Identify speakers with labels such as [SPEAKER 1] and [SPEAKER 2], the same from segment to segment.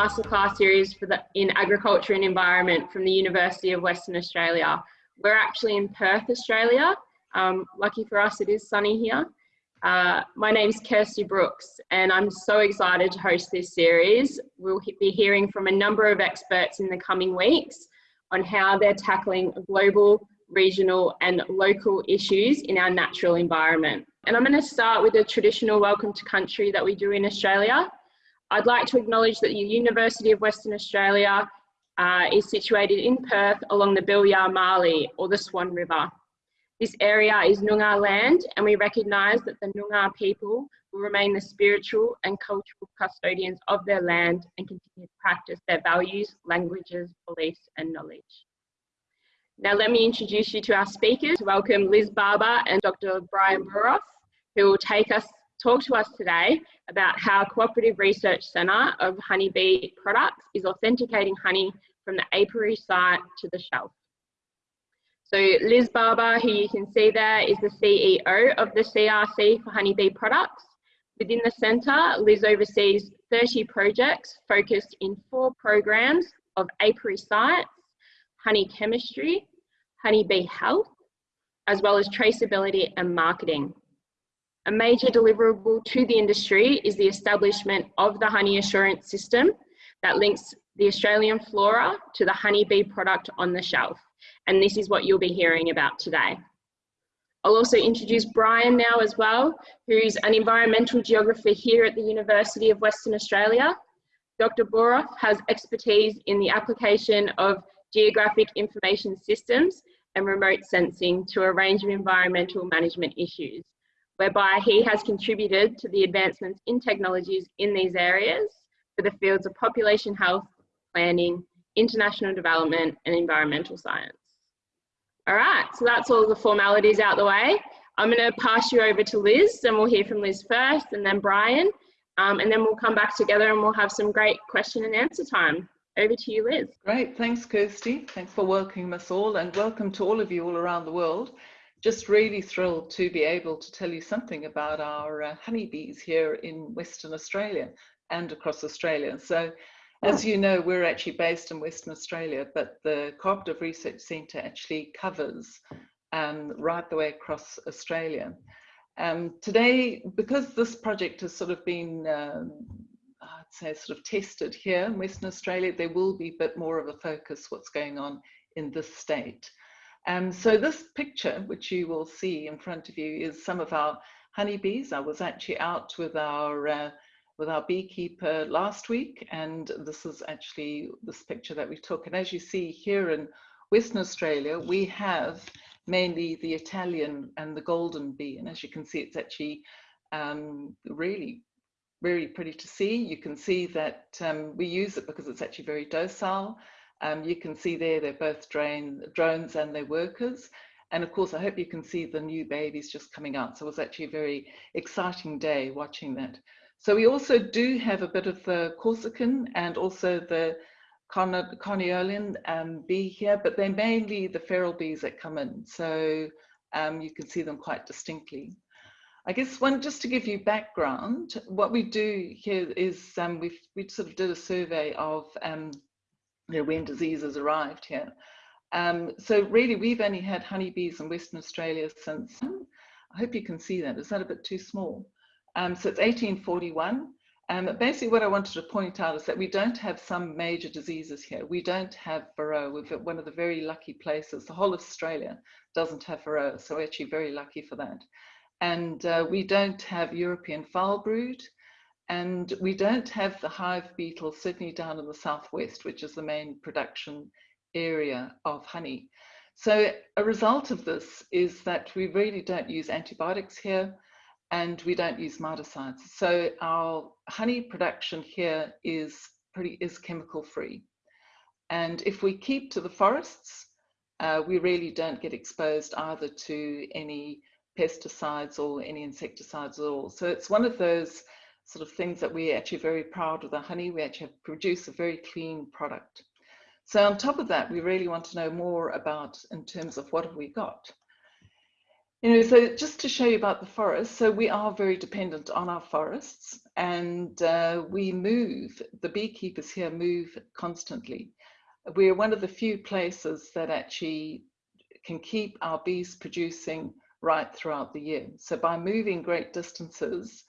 [SPEAKER 1] masterclass series for the, in agriculture and environment from the University of Western Australia. We're actually in Perth, Australia. Um, lucky for us, it is sunny here. Uh, my is Kirsty Brooks and I'm so excited to host this series. We'll be hearing from a number of experts in the coming weeks on how they're tackling global, regional and local issues in our natural environment. And I'm going to start with a traditional welcome to country that we do in Australia. I'd like to acknowledge that the University of Western Australia uh, is situated in Perth along the Bilyar Marley or the Swan River. This area is Noongar land and we recognise that the Noongar people will remain the spiritual and cultural custodians of their land and continue to practice their values, languages, beliefs and knowledge. Now let me introduce you to our speakers. Welcome Liz Barbour and Dr. Bryan Boruff, who will take us, talk to us today about how Cooperative Research Centre of honeybee products is authenticating honey from the apiary site to the shelf. So Liz Barbour, who you can see there, is the CEO of the CRC for honeybee products. Within the centre, Liz oversees 30 projects focused in four programs of apiary science, honey chemistry, honeybee health, as well as traceability and marketing. A major deliverable to the industry is the establishment of the honey assurance system that links the Australian flora to the honeybee product on the shelf. And this is what you'll be hearing about today. I'll also introduce Brian now as well, who's an environmental geographer here at the University of Western Australia. Dr. Boruff has expertise in the application of geographic information systems and remote sensing to a range of environmental management issues, whereby he has contributed to the advancements in technologies in these areas for the fields of population health, planning, international development, and environmental science. All right, so that's all the formalities out the way. I'm going to pass you over to Liz, and we'll hear from Liz first, and then Brian, um, and then we'll come back together and we'll have some great question and answer time. Over to you, Liz.
[SPEAKER 2] Great, thanks, Kirsty. Thanks for welcoming us all and welcome to all of you all around the world. Just really thrilled to be able to tell you something about our uh, honeybees here in Western Australia and across Australia. So as you know, we're actually based in Western Australia, but the Cooperative Research Centre actually covers um, right the way across Australia. Um, today, because this project has sort of been um, I'd say sort of tested here in Western Australia, there will be a bit more of a focus what's going on in this state. Um, so this picture, which you will see in front of you, is some of our honeybees. I was actually out with our uh, with our beekeeper last week, and this is actually this picture that we took. And as you see here in Western Australia, we have mainly the Italian and the golden bee. And as you can see, it's actually um, really very pretty to see. You can see that um, we use it because it's actually very docile. Um, you can see there they're both drain, drones and they're workers. And of course, I hope you can see the new babies just coming out. So it was actually a very exciting day watching that. So we also do have a bit of the Corsican and also the Carniolan um, bee here, but they're mainly the feral bees that come in. So um, you can see them quite distinctly. I guess one, just to give you background, what we do here is um, we we sort of did a survey of um, you know, when diseases arrived here. Um, so really, we've only had honeybees in Western Australia since, I hope you can see that. Is that a bit too small? Um, so it's 1841. Um, basically, what I wanted to point out is that we don't have some major diseases here. We don't have Varroa. We've got one of the very lucky places. The whole of Australia doesn't have Varroa, so we're actually very lucky for that and uh, we don't have European foul brood, and we don't have the hive beetle, certainly down in the southwest, which is the main production area of honey. So a result of this is that we really don't use antibiotics here, and we don't use miticides. So our honey production here is pretty is chemical free. And if we keep to the forests, uh, we really don't get exposed either to any pesticides or any insecticides at all. So it's one of those sort of things that we're actually very proud of the honey. We actually produce a very clean product. So on top of that, we really want to know more about in terms of what have we got. You know, so just to show you about the forest, so we are very dependent on our forests and uh, we move, the beekeepers here move constantly. We're one of the few places that actually can keep our bees producing right throughout the year. So by moving great distances,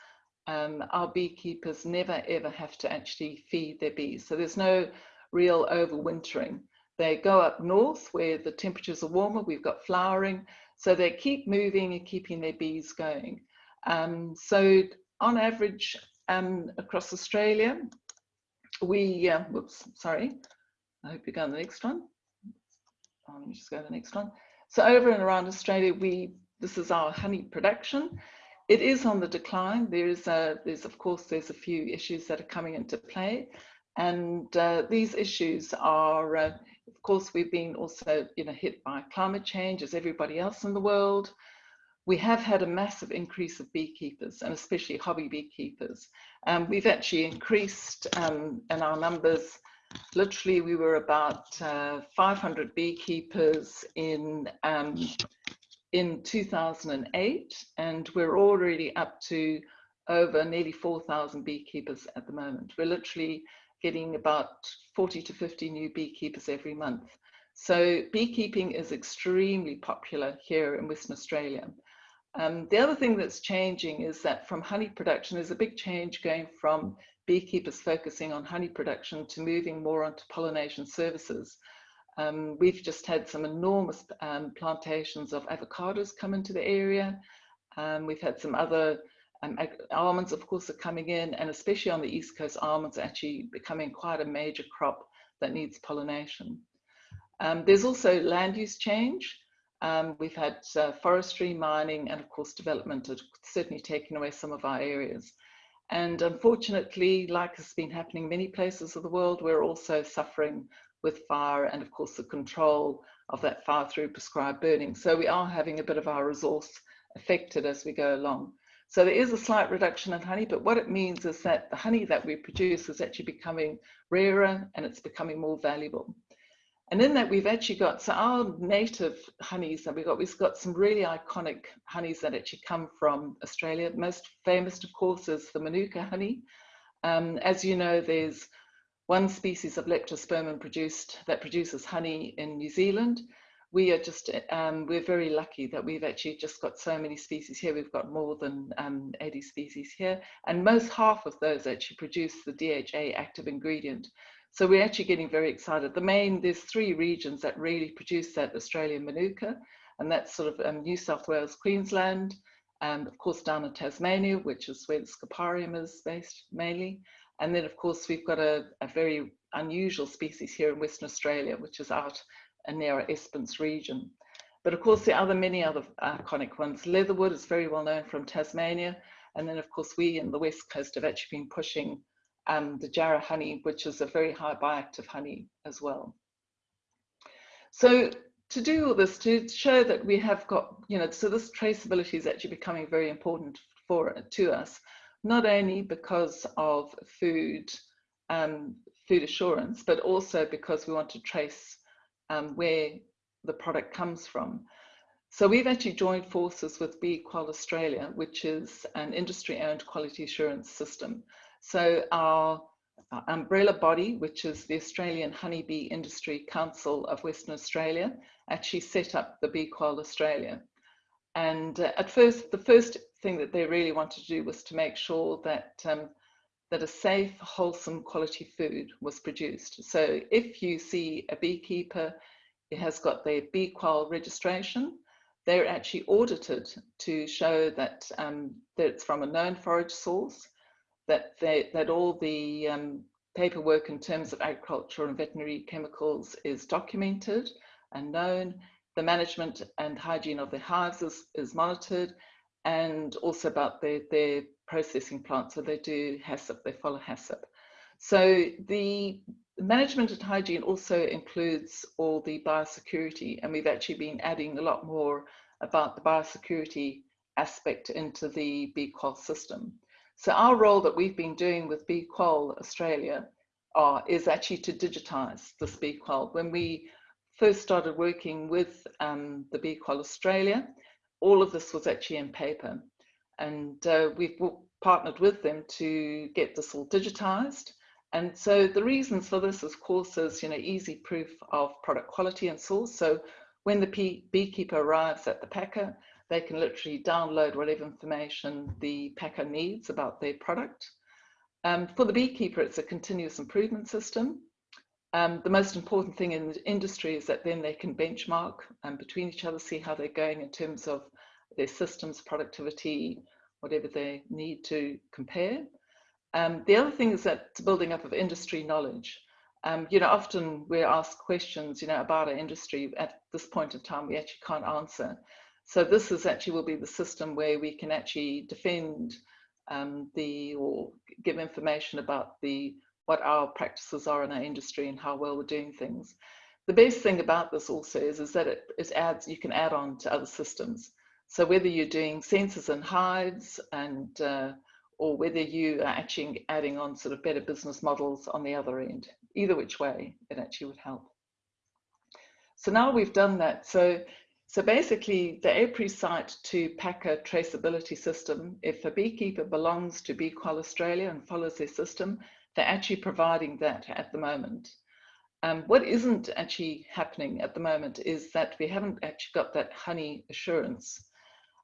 [SPEAKER 2] um, our beekeepers never ever have to actually feed their bees. So there's no real overwintering. They go up north where the temperatures are warmer, we've got flowering, so they keep moving and keeping their bees going. Um, so on average, um, across Australia, we, uh, whoops, sorry, I hope you go on the next one. Let me just go to the next one. So over and around Australia, we this is our honey production. It is on the decline. There is a, there's of course, there's a few issues that are coming into play. And uh, these issues are, uh, of course, we've been also you know, hit by climate change as everybody else in the world. We have had a massive increase of beekeepers and especially hobby beekeepers. Um, we've actually increased um, in our numbers. Literally, we were about uh, 500 beekeepers in um, in 2008, and we're already up to over nearly 4,000 beekeepers at the moment. We're literally getting about 40 to 50 new beekeepers every month. So beekeeping is extremely popular here in Western Australia. Um, the other thing that's changing is that from honey production, there's a big change going from beekeepers focusing on honey production to moving more onto pollination services. Um, we've just had some enormous um, plantations of avocados come into the area. Um, we've had some other um, almonds, of course, are coming in, and especially on the East Coast, almonds are actually becoming quite a major crop that needs pollination. Um, there's also land use change. Um, we've had uh, forestry, mining, and of course, development are certainly taking away some of our areas. And unfortunately, like has been happening in many places of the world, we're also suffering with fire and of course the control of that fire through prescribed burning. So we are having a bit of our resource affected as we go along. So there is a slight reduction in honey, but what it means is that the honey that we produce is actually becoming rarer and it's becoming more valuable. And in that we've actually got, so our native honeys that we've got, we've got some really iconic honeys that actually come from Australia. Most famous, of course, is the Manuka honey. Um, as you know, there's one species of leptospermum produced that produces honey in New Zealand. We are just, um, we're very lucky that we've actually just got so many species here. We've got more than um, 80 species here, and most half of those actually produce the DHA active ingredient. So we're actually getting very excited. The main, there's three regions that really produce that Australian Manuka, and that's sort of um, New South Wales, Queensland, and of course down in Tasmania, which is where the Scoparium is based mainly, and then of course we've got a, a very unusual species here in Western Australia, which is out near our Esperance region. But of course, there are many other iconic ones. Leatherwood is very well known from Tasmania. And then of course, we in the West Coast have actually been pushing um, the Jarrah honey, which is a very high bioactive honey as well. So to do all this, to show that we have got, you know, so this traceability is actually becoming very important for to us not only because of food, um, food assurance, but also because we want to trace um, where the product comes from. So we've actually joined forces with BeeQual Australia, which is an industry-owned quality assurance system. So our, umbrella body, which is the Australian Honeybee Industry Council of Western Australia, actually set up the BeeQual Australia. And uh, at first, the first thing that they really wanted to do was to make sure that um, that a safe, wholesome, quality food was produced. So if you see a beekeeper it has got their BeeQual registration, they're actually audited to show that, um, that it's from a known forage source, that, they, that all the um, paperwork in terms of agricultural and veterinary chemicals is documented and known, the management and hygiene of the hives is, is monitored, and also about their, their processing plant. So they do HACCP, they follow HACCP. So the management and hygiene also includes all the biosecurity, and we've actually been adding a lot more about the biosecurity aspect into the BeeQual system. So our role that we've been doing with BeeQual Australia uh, is actually to digitize this BeeQual. When we first started working with um, the BeeQual Australia, all of this was actually in paper. And uh, we've partnered with them to get this all digitized. And so the reasons for this, of course, is you know easy proof of product quality and source. So when the beekeeper arrives at the packer, they can literally download whatever information the packer needs about their product. Um, for the beekeeper, it's a continuous improvement system. Um, the most important thing in the industry is that then they can benchmark um, between each other, see how they're going in terms of their systems, productivity, whatever they need to compare. Um, the other thing is that building up of industry knowledge. Um, you know, often we're asked questions, you know, about our industry at this point in time we actually can't answer. So this is actually will be the system where we can actually defend um, the or give information about the what our practices are in our industry and how well we're doing things. The best thing about this also is, is that it, it adds, you can add on to other systems. So whether you're doing sensors and hives and uh, or whether you are actually adding on sort of better business models on the other end, either which way it actually would help. So now we've done that. So, so basically the apiary site to packer traceability system, if a beekeeper belongs to BeeQual Australia and follows their system, they're actually providing that at the moment. Um, what isn't actually happening at the moment is that we haven't actually got that honey assurance.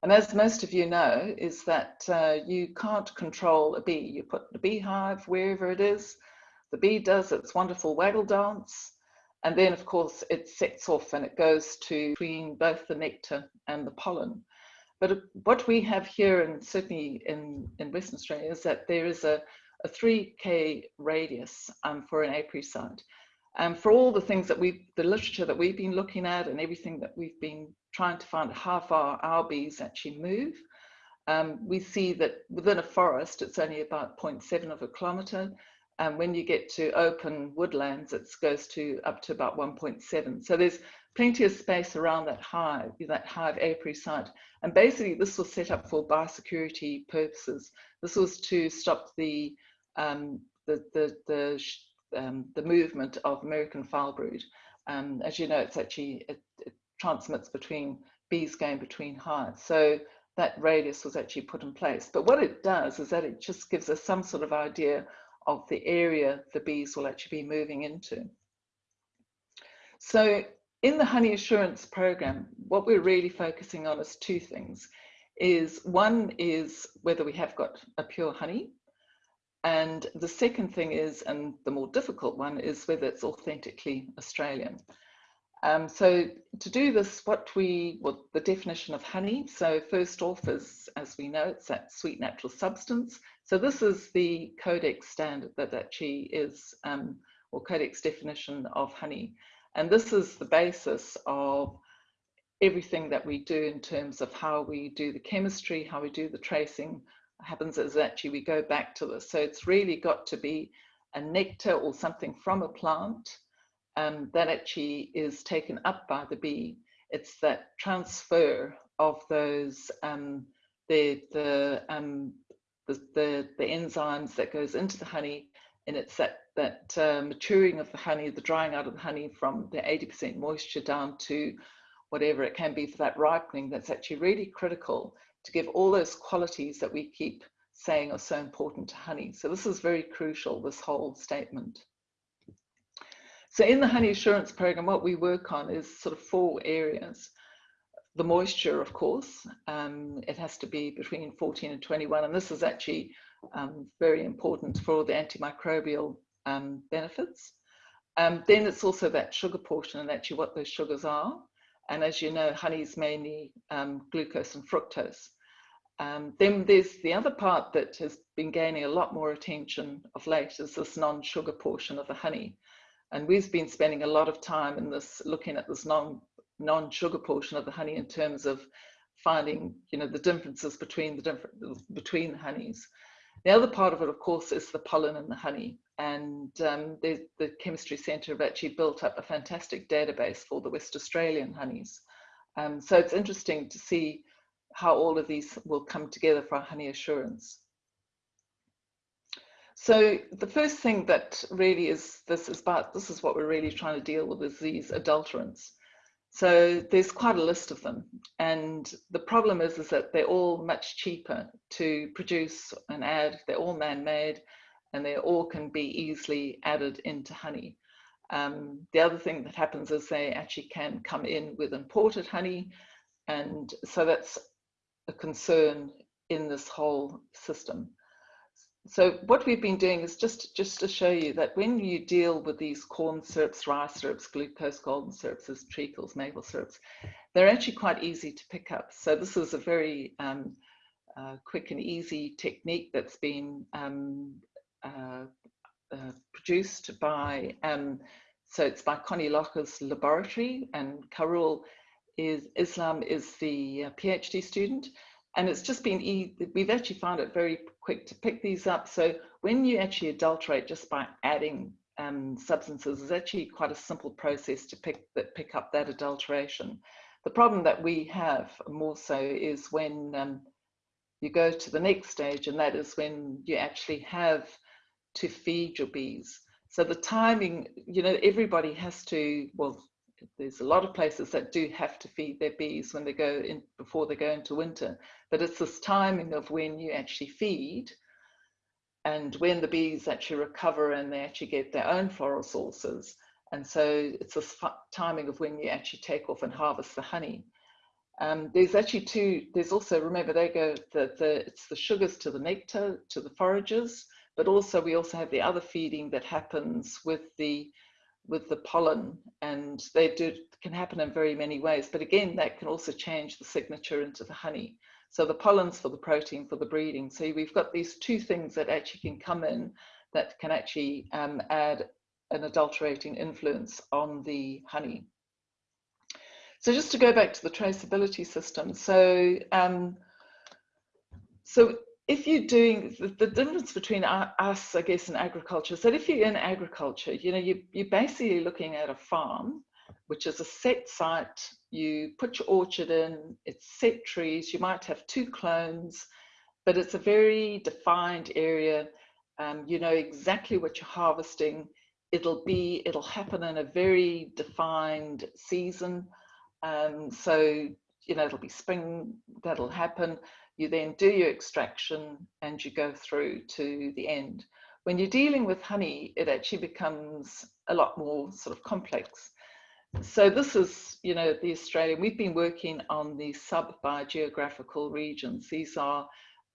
[SPEAKER 2] And as most of you know, is that uh, you can't control a bee. You put the beehive wherever it is, the bee does its wonderful waggle dance, and then of course it sets off and it goes to between both the nectar and the pollen. But what we have here, and certainly in, in Western Australia, is that there is a a 3K radius um, for an apiary site. And um, for all the things that we, the literature that we've been looking at and everything that we've been trying to find how far our bees actually move, um, we see that within a forest, it's only about 0.7 of a kilometre. And when you get to open woodlands, it goes to up to about 1.7. So there's plenty of space around that hive, that hive apiary site. And basically this was set up for biosecurity purposes. This was to stop the um, the the the, um, the movement of American foulbrood. Um, as you know, it's actually it, it, transmits between bees going between hives. So that radius was actually put in place. But what it does is that it just gives us some sort of idea of the area the bees will actually be moving into. So in the honey assurance program, what we're really focusing on is two things. Is one is whether we have got a pure honey, and the second thing is, and the more difficult one, is whether it's authentically Australian. Um, so to do this, what we, well, the definition of honey. So first off is, as we know, it's that sweet natural substance. So this is the Codex standard that actually is, um, or Codex definition of honey. And this is the basis of everything that we do in terms of how we do the chemistry, how we do the tracing, happens is actually we go back to this. So it's really got to be a nectar or something from a plant um, that actually is taken up by the bee. It's that transfer of those um, the the, um, the, the the enzymes that goes into the honey, and it's that that uh, maturing of the honey, the drying out of the honey from the 80% moisture down to whatever it can be for that ripening. That's actually really critical to give all those qualities that we keep saying are so important to honey. So this is very crucial, this whole statement. So in the honey assurance program, what we work on is sort of four areas. The moisture, of course, um, it has to be between 14 and 21, and this is actually um, very important for the antimicrobial um, benefits. Um, then it's also that sugar portion and actually what those sugars are. And as you know, honey is mainly um, glucose and fructose. Um, then there's the other part that has been gaining a lot more attention of late is this non-sugar portion of the honey. And we've been spending a lot of time in this, looking at this non, non-sugar portion of the honey in terms of finding, you know, the differences between the different, between the honeys. The other part of it, of course, is the pollen and the honey. And um, the, the Chemistry Centre have actually built up a fantastic database for the West Australian honeys. Um, so it's interesting to see how all of these will come together for honey assurance. So the first thing that really is this is about this is what we're really trying to deal with is these adulterants. So there's quite a list of them. And the problem is, is that they're all much cheaper to produce and add. They're all man-made and they all can be easily added into honey. Um, the other thing that happens is they actually can come in with imported honey. And so that's a concern in this whole system. So what we've been doing is just, just to show you that when you deal with these corn syrups, rice syrups, glucose golden syrups, treacles, maple syrups, they're actually quite easy to pick up. So this is a very um, uh, quick and easy technique that's been um, uh, uh, produced by, um, so it's by Connie Locher's laboratory and Khairul is, Islam is the uh, PhD student and it's just been, e we've actually found it very quick to pick these up. So when you actually adulterate just by adding um, substances is actually quite a simple process to pick, that, pick up that adulteration. The problem that we have more so is when um, you go to the next stage and that is when you actually have to feed your bees. So the timing, you know, everybody has to, well, there's a lot of places that do have to feed their bees when they go in before they go into winter. But it's this timing of when you actually feed and when the bees actually recover and they actually get their own floral sources. And so it's this timing of when you actually take off and harvest the honey. Um, there's actually two there's also remember they go the, the it's the sugars to the nectar to the foragers but also we also have the other feeding that happens with the with the pollen and they do can happen in very many ways but again that can also change the signature into the honey. So the pollen's for the protein for the breeding. So we've got these two things that actually can come in that can actually um, add an adulterating influence on the honey. So just to go back to the traceability system. So um, so if you're doing the, the, difference between us, I guess, and agriculture, so if you're in agriculture, you know, you, you're basically looking at a farm, which is a set site. You put your orchard in, it's set trees. You might have two clones, but it's a very defined area. Um, you know exactly what you're harvesting. It'll be, it'll happen in a very defined season. Um, so, you know, it'll be spring, that'll happen you then do your extraction and you go through to the end. When you're dealing with honey, it actually becomes a lot more sort of complex. So this is, you know, the Australian, we've been working on the sub-biogeographical regions. These are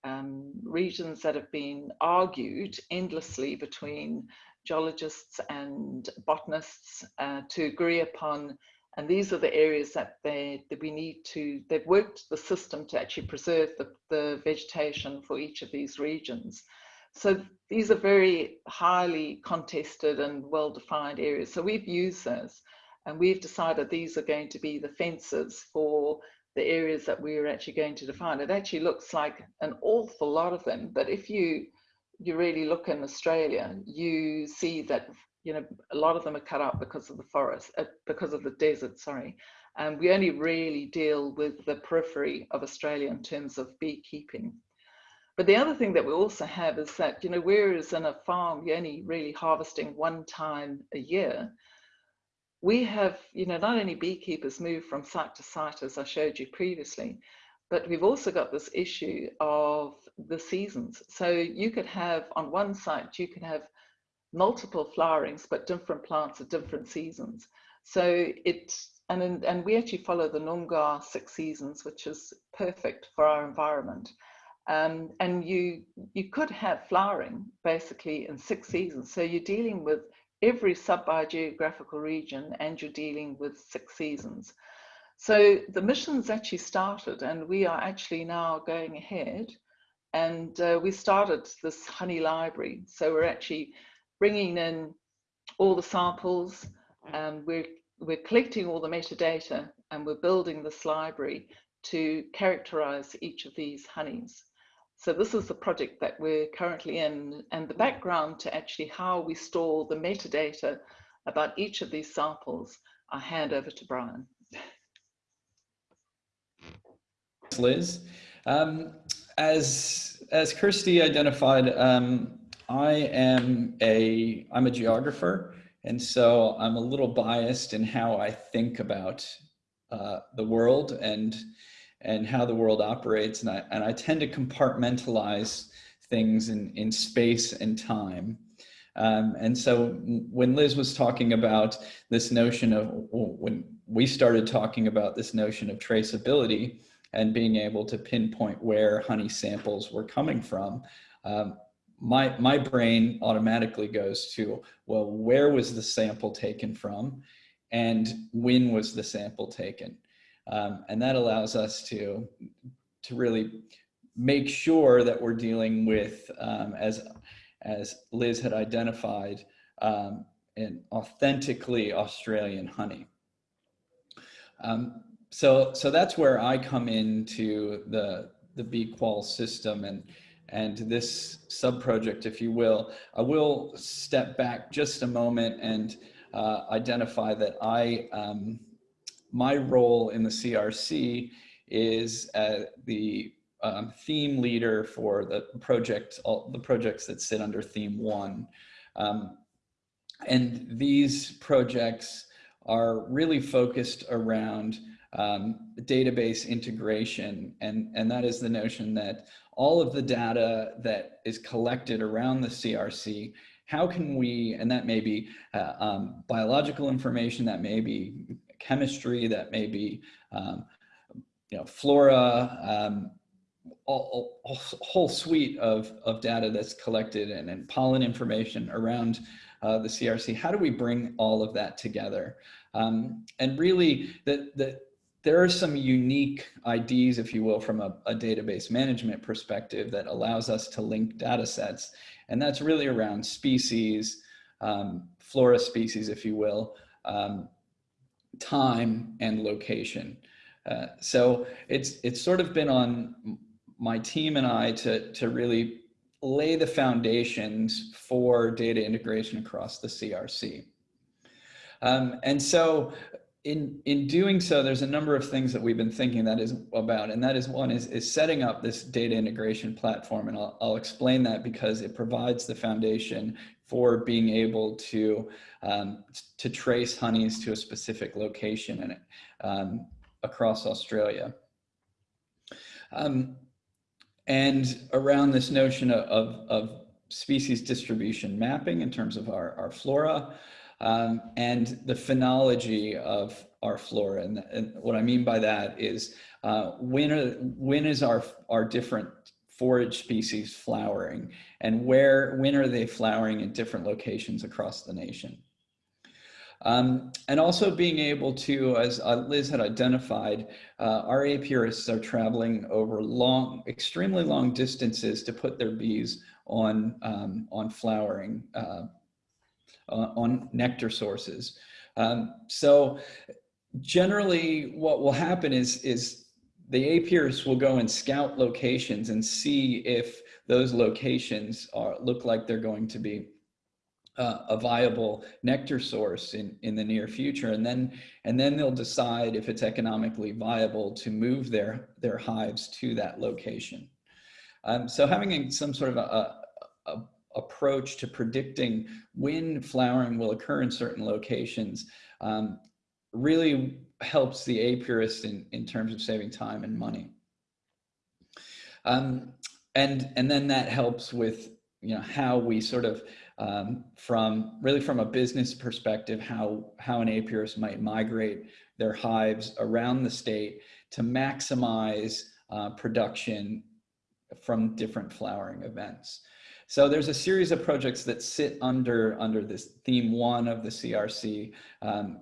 [SPEAKER 2] um, regions that have been argued endlessly between geologists and botanists uh, to agree upon and these are the areas that they that we need to, they've worked the system to actually preserve the, the vegetation for each of these regions. So these are very highly contested and well-defined areas. So we've used those and we've decided these are going to be the fences for the areas that we're actually going to define. It actually looks like an awful lot of them, but if you you really look in Australia, you see that you know, a lot of them are cut out because of the forest, uh, because of the desert, sorry. And we only really deal with the periphery of Australia in terms of beekeeping. But the other thing that we also have is that, you know, whereas in a farm, you're only really harvesting one time a year, we have, you know, not only beekeepers move from site to site, as I showed you previously, but we've also got this issue of the seasons. So you could have on one site, you could have multiple flowerings, but different plants at different seasons. So it, and, and we actually follow the Noongar six seasons, which is perfect for our environment. Um, and you, you could have flowering basically in six seasons. So you're dealing with every sub-biogeographical region and you're dealing with six seasons. So the mission's actually started and we are actually now going ahead and uh, we started this honey library. So we're actually bringing in all the samples, and we're, we're collecting all the metadata and we're building this library to characterize each of these honeys. So this is the project that we're currently in and the background to actually how we store the metadata about each of these samples, I hand over to Brian.
[SPEAKER 3] Liz. Um, as, as Kirsty identified, um, I am a, I'm a geographer, and so I'm a little biased in how I think about uh, the world and and how the world operates, and I and I tend to compartmentalize things in in space and time. Um, and so when Liz was talking about this notion of when we started talking about this notion of traceability and being able to pinpoint where honey samples were coming from, um, my, my brain automatically goes to, well, where was the sample taken from and when was the sample taken? Um, and that allows us to, to really make sure that we're dealing with, um, as, as Liz had identified, um, an authentically Australian honey. Um, so, so that's where I come into the, the BQual system and, and this sub-project, if you will. I will step back just a moment and uh, identify that I, um, my role in the CRC is uh, the um, theme leader for the project, all the projects that sit under theme one. Um, and these projects are really focused around um, database integration. And, and that is the notion that all of the data that is collected around the CRC, how can we, and that may be uh, um, biological information, that may be chemistry, that may be um, you know, flora, um, a, a, whole suite of, of data that's collected and, and pollen information around uh, the CRC. How do we bring all of that together? Um, and really, the, the, there are some unique IDs, if you will, from a, a, database management perspective that allows us to link data sets. And that's really around species, um, flora species, if you will, um, time and location. Uh, so it's, it's sort of been on my team and I to, to really lay the foundations for data integration across the CRC. Um, and so in in doing so, there's a number of things that we've been thinking that is about, and that is one is is setting up this data integration platform, and I'll, I'll explain that because it provides the foundation for being able to um, to trace honeys to a specific location and um, across Australia. Um, and around this notion of, of, of species distribution mapping in terms of our, our flora, um, and the phenology of our flora. And, and, what I mean by that is uh, when, are, when is our, our different forage species flowering and where, when are they flowering in different locations across the nation? Um, and also being able to, as uh, Liz had identified, uh, our apiarists are traveling over long, extremely long distances to put their bees on, um, on flowering uh, uh, on nectar sources. Um, so generally what will happen is, is the apiarists will go and scout locations and see if those locations are, look like they're going to be uh, a viable nectar source in, in the near future. And then, and then they'll decide if it's economically viable to move their, their hives to that location. Um, so having some sort of a, a, approach to predicting when flowering will occur in certain locations um, really helps the apiarist in, in terms of saving time and money. Um, and, and then that helps with you know, how we sort of, um, from really from a business perspective, how, how an apiarist might migrate their hives around the state to maximize uh, production from different flowering events. So there's a series of projects that sit under, under this theme one of the CRC. Um,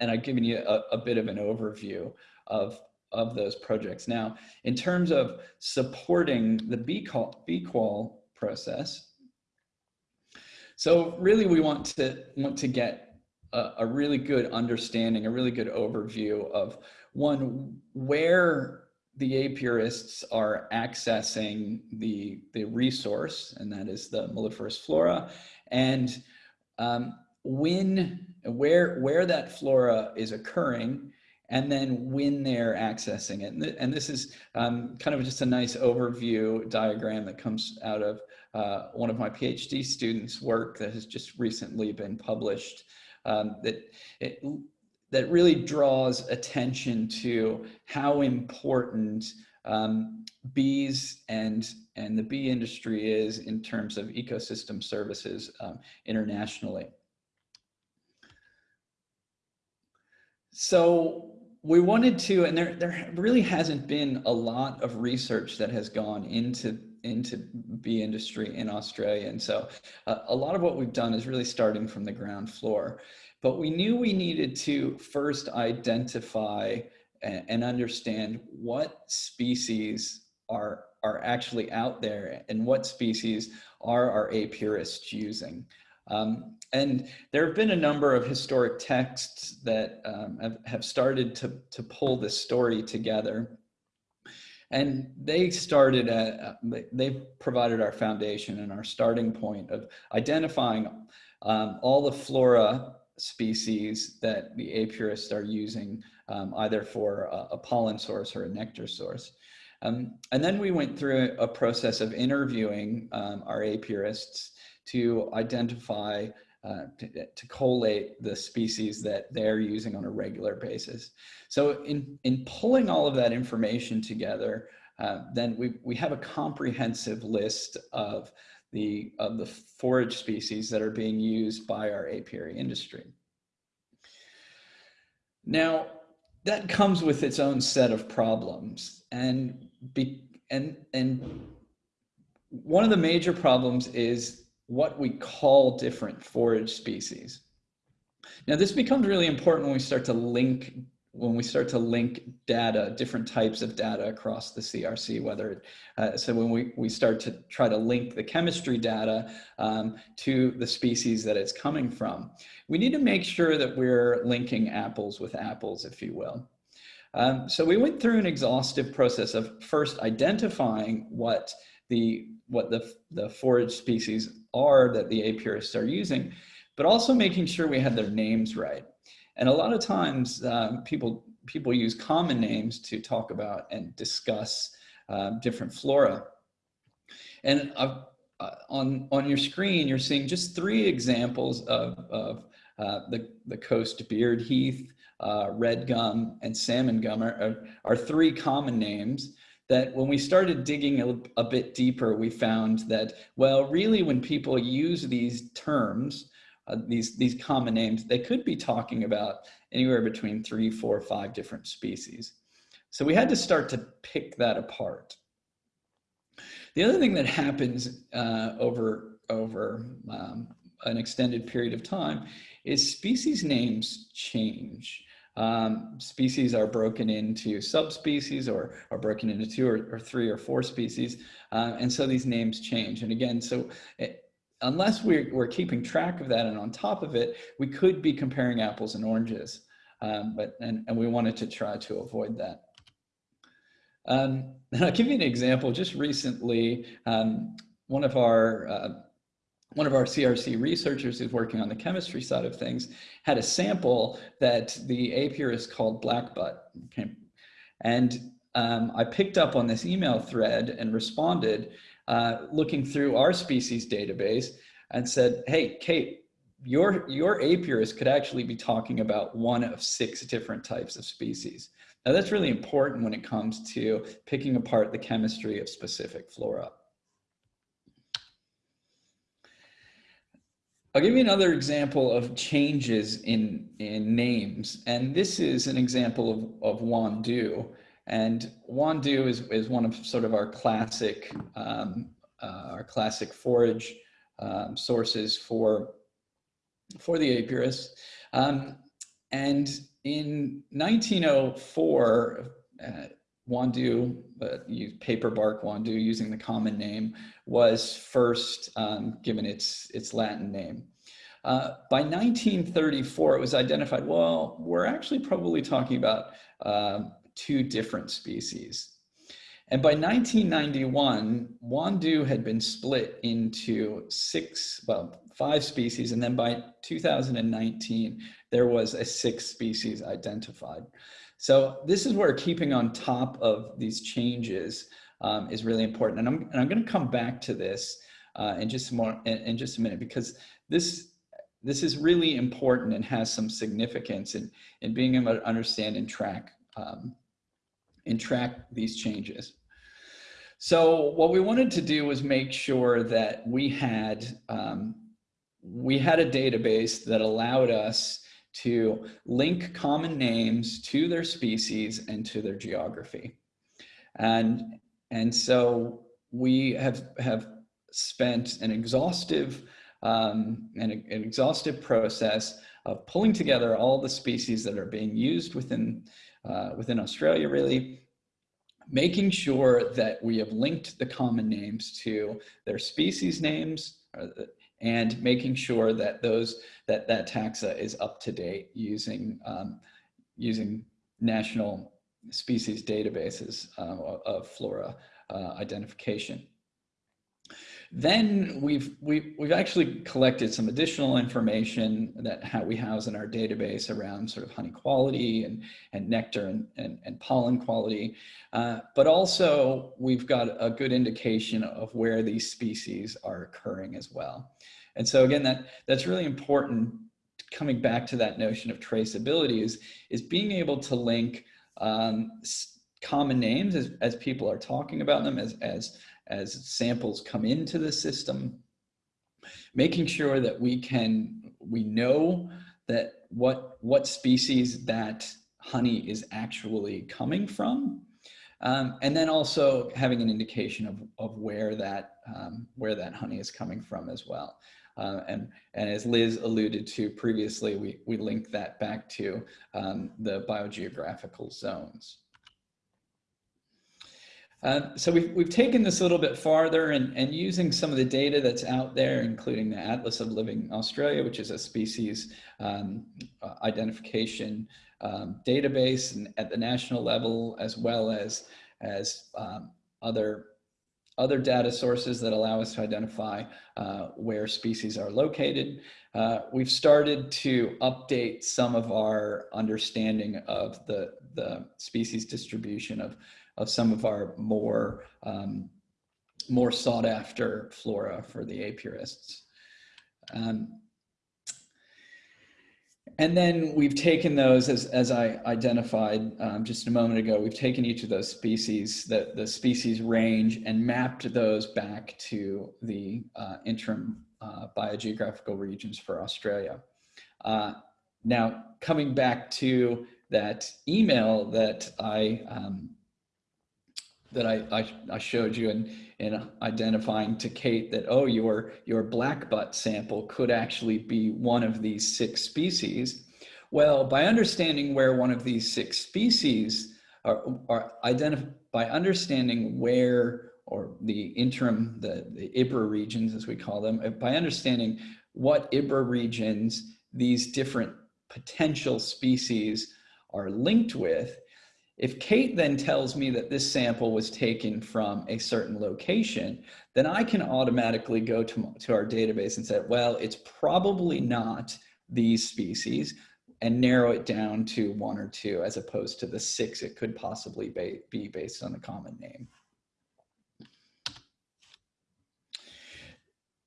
[SPEAKER 3] and I've given you a, a, bit of an overview of, of those projects. Now, in terms of supporting the BQual, process, so really we want to, want to get a, a really good understanding, a really good overview of one, where the apiarists are accessing the, the resource, and that is the melliferous flora, and um, when, where, where that flora is occurring, and then when they're accessing it. And, th and this is um, kind of just a nice overview diagram that comes out of uh, one of my PhD students' work that has just recently been published. Um, that it, that really draws attention to how important um, bees and and the bee industry is in terms of ecosystem services um, internationally. So we wanted to, and there, there really hasn't been a lot of research that has gone into into bee industry in Australia. And so uh, a lot of what we've done is really starting from the ground floor. But we knew we needed to first identify and, and understand what species are, are actually out there and what species are our apiarists using. Um, and there have been a number of historic texts that um, have, have started to, to pull this story together. And they started at, they provided our foundation and our starting point of identifying um, all the flora species that the apiarists are using um, either for a, a, pollen source or a nectar source. Um, and then we went through a process of interviewing um, our apiarists to identify, uh, to, to, collate the species that they're using on a regular basis. So in, in pulling all of that information together, uh, then we, we have a comprehensive list of the, of the forage species that are being used by our apiary industry. Now, that comes with its own set of problems and be, and and one of the major problems is what we call different forage species. Now this becomes really important when we start to link when we start to link data, different types of data across the CRC, whether, uh, so when we, we start to try to link the chemistry data um, to the species that it's coming from, we need to make sure that we're linking apples with apples, if you will. Um, so we went through an exhaustive process of first identifying what the, what the, the forage species are that the apiarists are using, but also making sure we had their names right. And a lot of times um, people, people use common names to talk about and discuss um, different flora. And uh, uh, on, on your screen, you're seeing just three examples of, of uh, the, the coast beard heath, uh, red gum, and salmon gum are, are, are, three common names that when we started digging a, a bit deeper, we found that, well, really when people use these terms, uh, these, these common names, they could be talking about anywhere between three, four, five different species. So we had to start to pick that apart. The other thing that happens uh, over, over um, an extended period of time is species names change. Um, species are broken into subspecies or are broken into two or, or three or four species. Uh, and so these names change. And again, so unless we're, we're keeping track of that and on top of it, we could be comparing apples and oranges. Um, but and, and we wanted to try to avoid that. Um, and I'll give you an example. Just recently, um, one of our uh, one of our CRC researchers who's working on the chemistry side of things had a sample that the apiarist called blackbutt. Okay. And um, I picked up on this email thread and responded uh, looking through our species database and said, hey, Kate, your, your apiarist could actually be talking about one of six different types of species. Now that's really important when it comes to picking apart the chemistry of specific flora. I'll give you another example of changes in, in names. And this is an example of, of Wandoo. And Wandoo is, is one of sort of our classic, um, uh, our classic forage um, sources for, for the apiarists. Um, and in 1904, uh, Wandoo, uh, paper bark Wandoo using the common name, was first um, given its, its Latin name. Uh, by 1934, it was identified, well, we're actually probably talking about uh, two different species. And by 1991, Wandoo had been split into six, well, five species. And then by 2019, there was a six species identified. So this is where keeping on top of these changes um, is really important. And I'm, and I'm going to come back to this uh, in just more in, in just a minute because this this is really important and has some significance in, in being able to understand and track, um, and track these changes. So what we wanted to do was make sure that we had, um, we had a database that allowed us to link common names to their species and to their geography. And, and so we have, have spent an exhaustive um, an, an, exhaustive process of pulling together all the species that are being used within, uh, within Australia really, making sure that we have linked the common names to their species names uh, and making sure that those that that taxa is up to date using um, using national species databases uh, of flora uh, identification. Then we've, we've, we've actually collected some additional information that we house in our database around sort of honey quality and, and nectar and, and, and pollen quality. Uh, but also we've got a good indication of where these species are occurring as well. And so again, that, that's really important coming back to that notion of traceability is, is being able to link um, common names as, as people are talking about them as, as as samples come into the system, making sure that we can, we know that what, what species that honey is actually coming from. Um, and then also having an indication of, of where that um, where that honey is coming from as well. Uh, and, and as Liz alluded to previously, we, we link that back to um, the biogeographical zones. Uh, so we've, we've taken this a little bit farther and, and using some of the data that's out there, including the Atlas of Living Australia, which is a species um, uh, identification um, database and at the national level, as well as, as um, other, other data sources that allow us to identify uh, where species are located. Uh, we've started to update some of our understanding of the, the species distribution of of some of our more um, more sought after flora for the apiarists. Um, and then we've taken those as, as I identified um, just a moment ago, we've taken each of those species, the, the species range and mapped those back to the uh, interim uh, biogeographical regions for Australia. Uh, now, coming back to that email that I um, that I, I, I, showed you in, in identifying to Kate that, oh, your, your black butt sample could actually be one of these six species. Well, by understanding where one of these six species are, are identified, by understanding where, or the interim, the, the IBRA regions as we call them, uh, by understanding what IBRA regions these different potential species are linked with, if Kate then tells me that this sample was taken from a certain location, then I can automatically go to, to our database and say, well, it's probably not these species and narrow it down to one or two as opposed to the six it could possibly be based on the common name.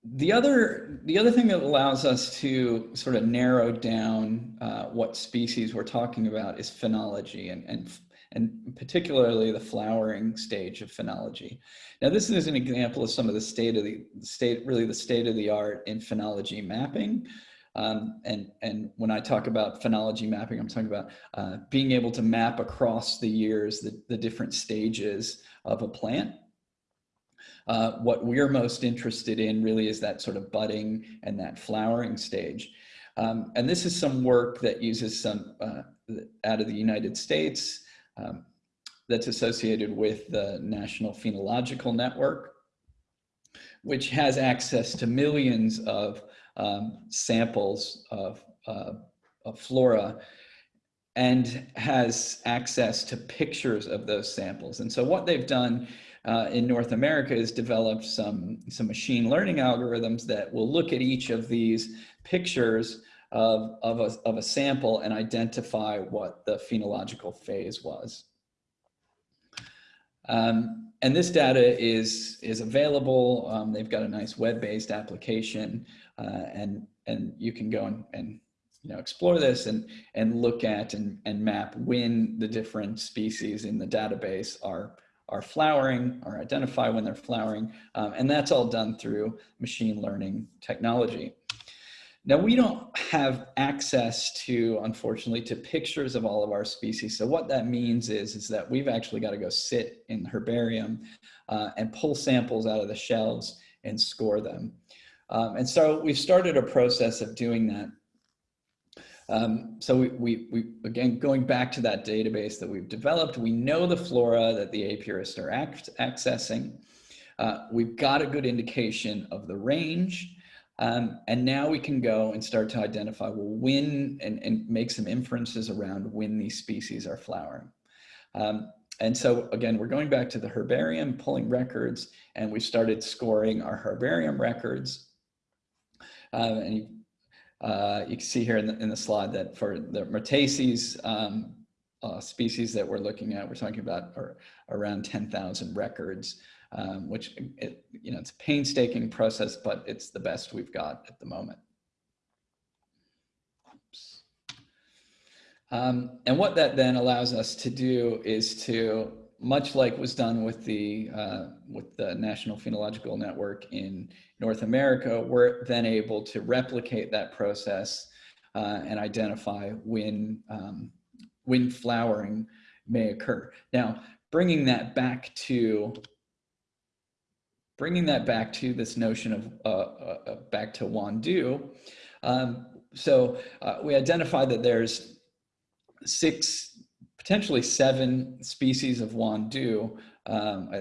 [SPEAKER 3] The other, the other thing that allows us to sort of narrow down uh, what species we're talking about is phenology and, and and particularly the flowering stage of phenology. Now, this is an example of some of the state of the state, really the state of the art in phenology mapping. Um, and, and when I talk about phenology mapping, I'm talking about uh, being able to map across the years the, the different stages of a plant. Uh, what we're most interested in really is that sort of budding and that flowering stage. Um, and this is some work that uses some uh, out of the United States um, that's associated with the National Phenological Network, which has access to millions of um, samples of, uh, of flora and has access to pictures of those samples. And so what they've done uh, in North America is developed some, some machine learning algorithms that will look at each of these pictures of, of, a, of a sample and identify what the phenological phase was. Um, and this data is, is available. Um, they've got a nice web-based application uh, and, and you can go and, and you know, explore this and, and look at and, and map when the different species in the database are, are flowering or identify when they're flowering. Um, and that's all done through machine learning technology. Now we don't have access to, unfortunately, to pictures of all of our species. So what that means is, is that we've actually got to go sit in the herbarium uh, and pull samples out of the shelves and score them. Um, and so we've started a process of doing that. Um, so we, we, we, again, going back to that database that we've developed, we know the flora that the apiarists are accessing. Uh, we've got a good indication of the range. Um, and now we can go and start to identify, well, when, and, and make some inferences around when these species are flowering. Um, and so again, we're going back to the herbarium, pulling records, and we started scoring our herbarium records. Um, and you, uh, you, can see here in the, in the slide that for the Myrtaceae um, uh, species that we're looking at, we're talking about are around 10,000 records um, which it, you know, it's a painstaking process, but it's the best we've got at the moment. Um, and what that then allows us to do is to, much like was done with the, uh, with the National Phenological Network in North America, we're then able to replicate that process uh, and identify when, um, when flowering may occur. Now, bringing that back to bringing that back to this notion of uh, uh, uh back to Wandoo. Um, so uh, we identified that there's six, potentially seven species of Wandoo, um,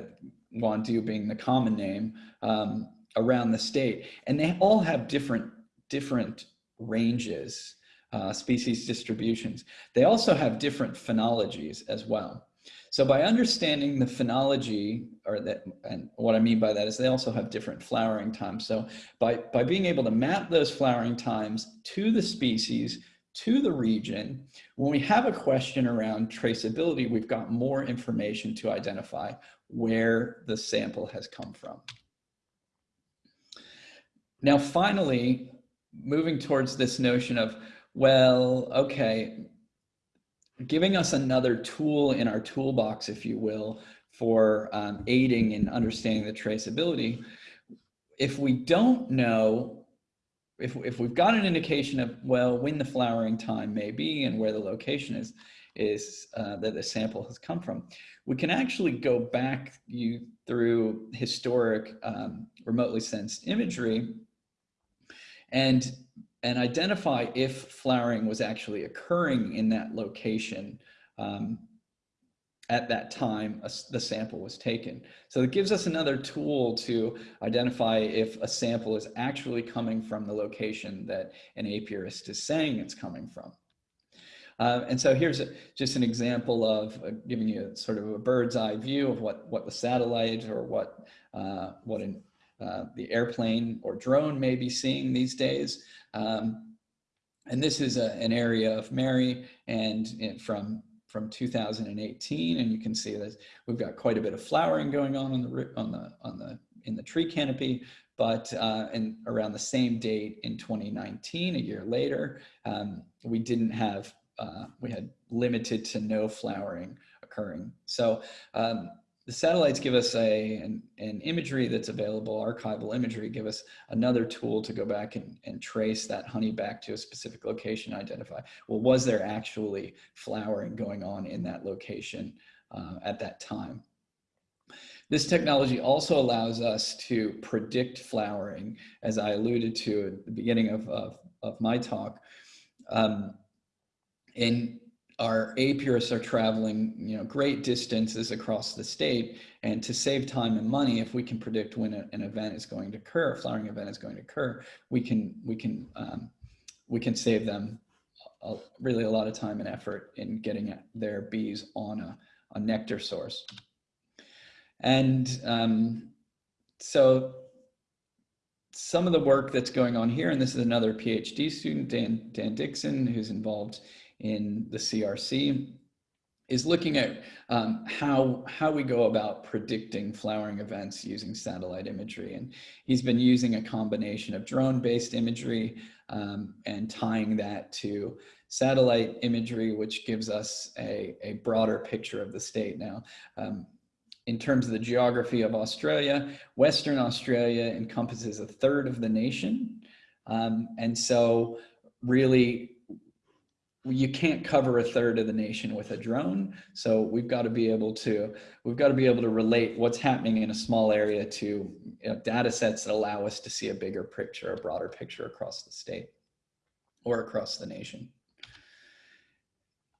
[SPEAKER 3] Wandoo being the common name, um, around the state. And they all have different, different ranges, uh, species distributions. They also have different phenologies as well. So by understanding the phenology, or that, and what I mean by that is they also have different flowering times. So by, by being able to map those flowering times to the species, to the region, when we have a question around traceability, we've got more information to identify where the sample has come from. Now, finally, moving towards this notion of, well, okay, giving us another tool in our toolbox, if you will, for um, aiding in understanding the traceability. If we don't know, if, if we've got an indication of, well, when the flowering time may be and where the location is, is uh, that the sample has come from, we can actually go back you through historic um, remotely sensed imagery and and identify if flowering was actually occurring in that location um, at that time a, the sample was taken. So it gives us another tool to identify if a sample is actually coming from the location that an apiarist is saying it's coming from. Uh, and so here's a, just an example of uh, giving you sort of a bird's eye view of what, what the satellite or what, uh, what an, uh, the airplane or drone may be seeing these days. Um, and this is a, an area of marri and it, from from 2018, and you can see that we've got quite a bit of flowering going on on the on the on the in the tree canopy. But uh, and around the same date in 2019, a year later, um, we didn't have uh, we had limited to no flowering occurring. So um, the satellites give us a an, an, imagery that's available, archival imagery, give us another tool to go back and, and trace that honey back to a specific location, identify, well, was there actually flowering going on in that location uh, at that time? This technology also allows us to predict flowering, as I alluded to at the beginning of, of, of my talk. Um, in our apiarists are traveling, you know, great distances across the state, and to save time and money, if we can predict when a, an event is going to occur, a flowering event is going to occur, we can we can um, we can save them a, really a lot of time and effort in getting their bees on a, a nectar source. And um, so some of the work that's going on here, and this is another PhD student, Dan, Dan Dixon, who's involved in the CRC is looking at um, how, how we go about predicting flowering events using satellite imagery. And he's been using a combination of drone-based imagery um, and tying that to satellite imagery, which gives us a, a broader picture of the state. Now, um, in terms of the geography of Australia, Western Australia encompasses a third of the nation. Um, and so really you can't cover a third of the nation with a drone. So we've got to be able to, we've got to be able to relate what's happening in a small area to you know, data sets that allow us to see a bigger picture, a broader picture across the state or across the nation.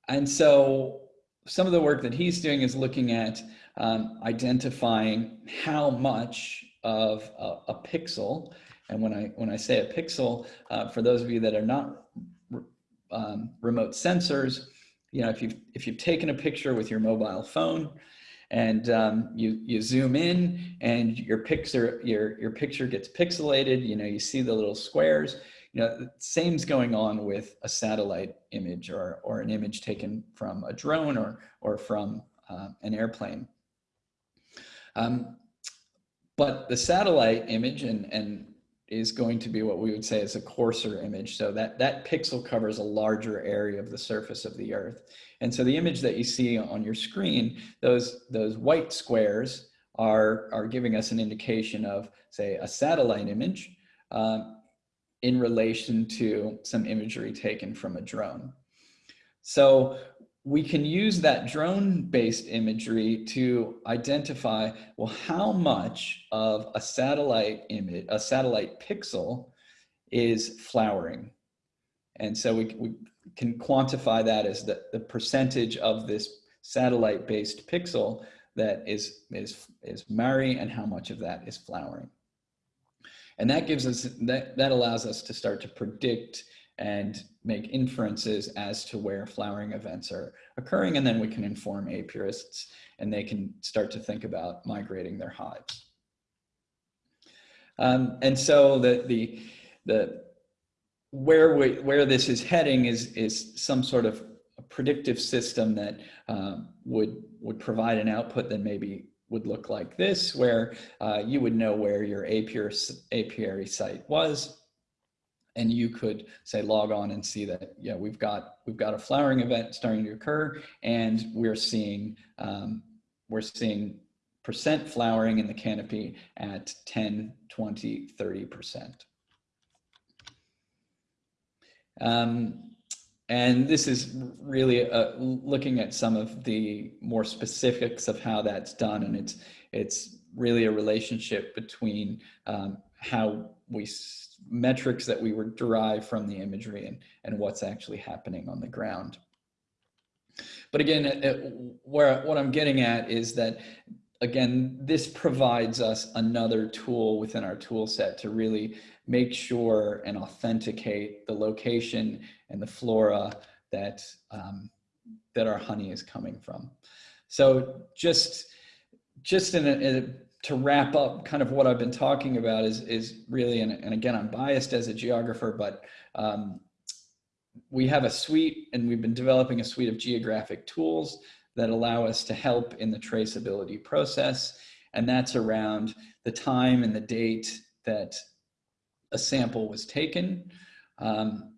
[SPEAKER 3] And so some of the work that he's doing is looking at um, identifying how much of a, a, pixel, and when I when I say a pixel, uh, for those of you that are not um, remote sensors, you know, if you've if you've taken a picture with your mobile phone, and um, you you zoom in, and your picture your your picture gets pixelated, you know, you see the little squares. You know, same's going on with a satellite image or or an image taken from a drone or or from uh, an airplane. Um, but the satellite image and, and is going to be what we would say is a coarser image. So that, that pixel covers a larger area of the surface of the earth. And so the image that you see on your screen, those, those white squares are, are giving us an indication of, say, a satellite image um, in relation to some imagery taken from a drone. So we can use that drone based imagery to identify, well, how much of a satellite image, a satellite pixel is flowering. And so we, we can quantify that as the, the percentage of this satellite based pixel that is, is, is marri and how much of that is flowering. And that gives us, that, that allows us to start to predict and make inferences as to where flowering events are occurring. And then we can inform apiarists and they can start to think about migrating their hives. Um, and so the, the, the, where, we, where this is heading is, is some sort of predictive system that um, would, would provide an output that maybe would look like this, where uh, you would know where your apiary, apiary site was, and you could say log on and see that yeah we've got we've got a flowering event starting to occur and we're seeing um, we're seeing percent flowering in the canopy at 10 20 30 percent. Um, and this is really uh, looking at some of the more specifics of how that's done and it's it's really a relationship between um, how we metrics that we were derived from the imagery and, and what's actually happening on the ground. But again, it, where what I'm getting at is that, again, this provides us another tool within our tool set to really make sure and authenticate the location and the flora that, um, that our honey is coming from. So just, just in a, in a to wrap up kind of what I've been talking about is, is really, and, and again, I'm biased as a geographer, but um, we have a suite and we've been developing a suite of geographic tools that allow us to help in the traceability process. And that's around the time and the date that a sample was taken, um,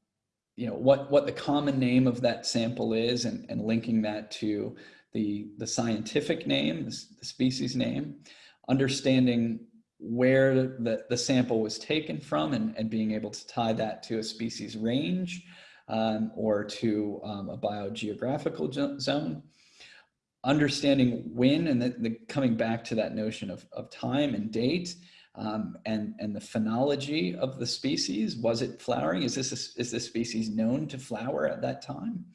[SPEAKER 3] you know, what, what the common name of that sample is and, and linking that to the, the scientific name, the, the species name understanding where the, the sample was taken from and, and being able to tie that to a species range um, or to um, a biogeographical zone. Understanding when and the, the, coming back to that notion of, of time and date um, and, and the phenology of the species. Was it flowering? Is this, a, is this species known to flower at that time?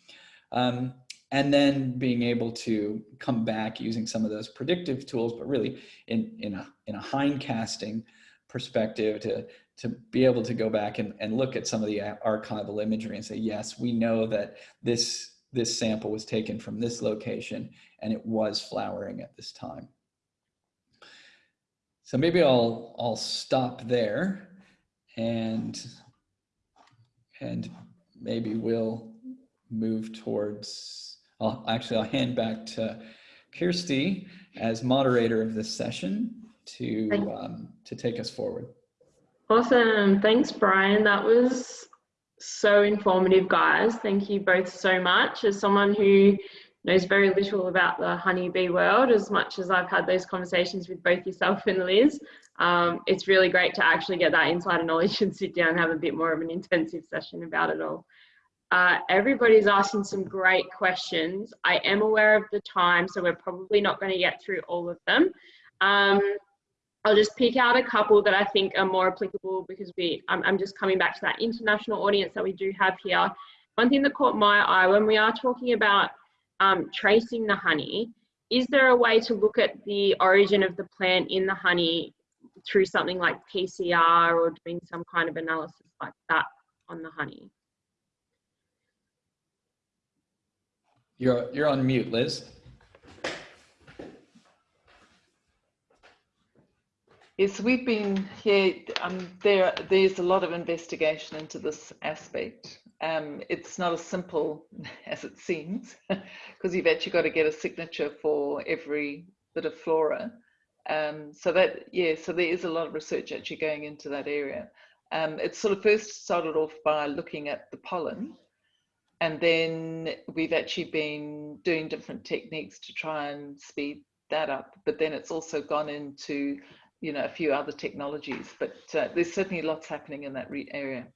[SPEAKER 3] And then being able to come back using some of those predictive tools, but really in, in, a, in a hindcasting perspective to, to be able to go back and, and look at some of the archival imagery and say, yes, we know that this, this sample was taken from this location and it was flowering at this time. So maybe I'll, I'll stop there and, and maybe we'll move towards I'll actually, I'll hand back to Kirsty as moderator of this session to, um, to take us forward.
[SPEAKER 1] Awesome. Thanks, Bryan. That was so informative, guys. Thank you both so much. As someone who knows very little about the honeybee world, as much as I've had those conversations with both yourself and Liz, um, it's really great to actually get that insider knowledge and sit down and have a bit more of an intensive session about it all. Uh, everybody's asking some great questions. I am aware of the time, so we're probably not going to get through all of them. Um, I'll just pick out a couple that I think are more applicable because we, I'm, I'm just coming back to that international audience that we do have here. One thing that caught my eye when we are talking about um, tracing the honey, is there a way to look at the origin of the plant in the honey through something like PCR or doing some kind of analysis like that on the honey?
[SPEAKER 3] You're, you're on mute, Liz.
[SPEAKER 2] Yes, we've been here. Um, there, there's a lot of investigation into this aspect. Um, it's not as simple as it seems, because you've actually got to get a signature for every bit of flora. Um, so that, yeah, so there is a lot of research actually going into that area. Um, it sort of first started off by looking at the pollen, and then we've actually been doing different techniques to try and speed that up. But then it's also gone into you know, a few other technologies, but uh, there's certainly lots happening in that area.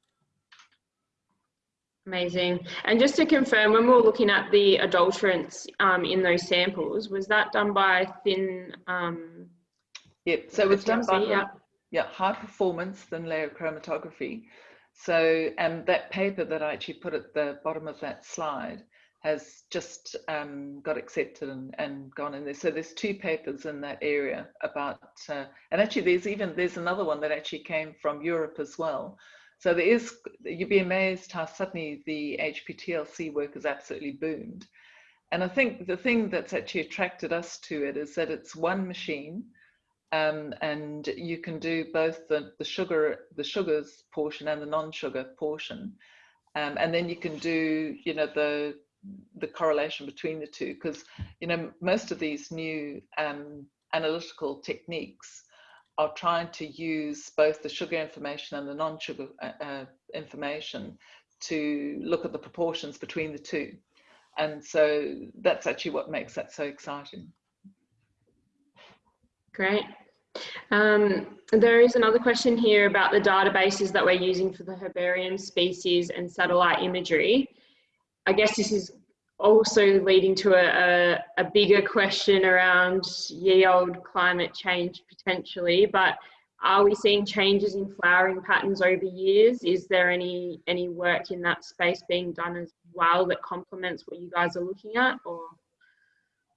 [SPEAKER 1] Amazing. And just to confirm, when we were looking at the adulterants um, in those samples, was that done by thin? Um,
[SPEAKER 2] yep. So it was done by yeah. yeah high performance thin layer chromatography. So um, that paper that I actually put at the bottom of that slide has just um, got accepted and, and gone in there. So there's two papers in that area about, uh, and actually there's even, there's another one that actually came from Europe as well. So there is, you'd be amazed how suddenly the HPTLC work has absolutely boomed. And I think the thing that's actually attracted us to it is that it's one machine um, and you can do both the, the sugar, the sugars portion and the non-sugar portion. Um, and then you can do, you know, the the correlation between the two because you know most of these new um, analytical techniques are trying to use both the sugar information and the non-sugar uh, uh, information to look at the proportions between the two and so that's actually what makes that so exciting
[SPEAKER 1] great. Um, there is another question here about the databases that we're using for the herbarium species and satellite imagery. I guess this is also leading to a, a, a, bigger question around ye old climate change potentially, but are we seeing changes in flowering patterns over years? Is there any, any work in that space being done as well that complements what you guys are looking at or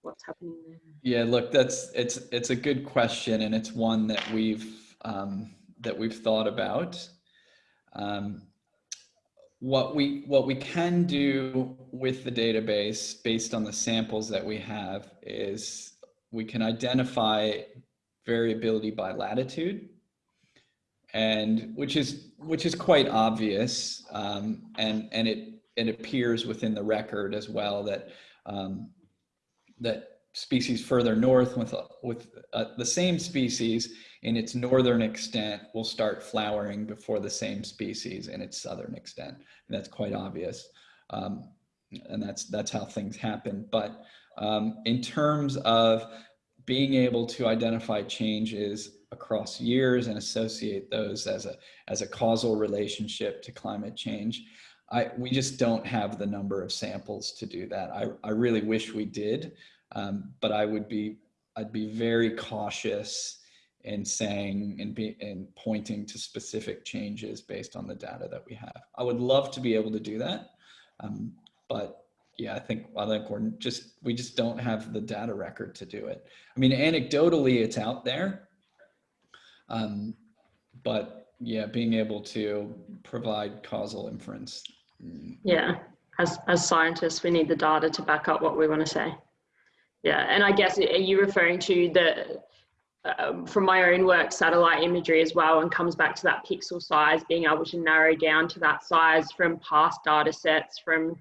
[SPEAKER 1] what's happening there?
[SPEAKER 3] Yeah, look, that's, it's, it's a good question and it's one that we've, um, that we've thought about. Um, what we what we can do with the database based on the samples that we have is we can identify variability by latitude and which is which is quite obvious um, and and it it appears within the record as well that um, that species further north with with uh, the same species in its northern extent will start flowering before the same species in its southern extent. And that's quite obvious. Um, and that's, that's how things happen. But um, in terms of being able to identify changes across years and associate those as a, as a causal relationship to climate change, I, we just don't have the number of samples to do that. I, I really wish we did, um, but I would be, I'd be very cautious in saying and be and pointing to specific changes based on the data that we have. I would love to be able to do that, um, but yeah, I think I think we're just we just don't have the data record to do it. I mean, anecdotally, it's out there, um, but yeah, being able to provide causal inference.
[SPEAKER 1] Yeah, as as scientists, we need the data to back up what we want to say. Yeah, and I guess are you referring to the um, from my own work, satellite imagery as well, and comes back to that pixel size, being able to narrow down to that size from past data sets from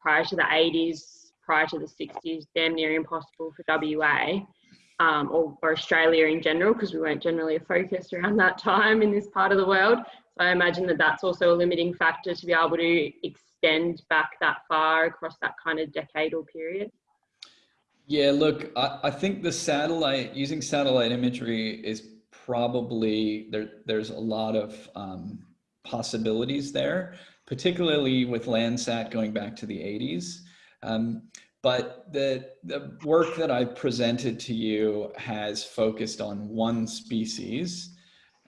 [SPEAKER 1] prior to the 80s, prior to the 60s, damn near impossible for WA. Um, or, Australia in general, because we weren't generally a focus around that time in this part of the world. So I imagine that that's also a limiting factor to be able to extend back that far across that kind of decadal period.
[SPEAKER 3] Yeah, look, I, I think the satellite, using satellite imagery is probably, there, there's a lot of um, possibilities there, particularly with Landsat going back to the 80s. Um, but the, the work that I've presented to you has focused on one species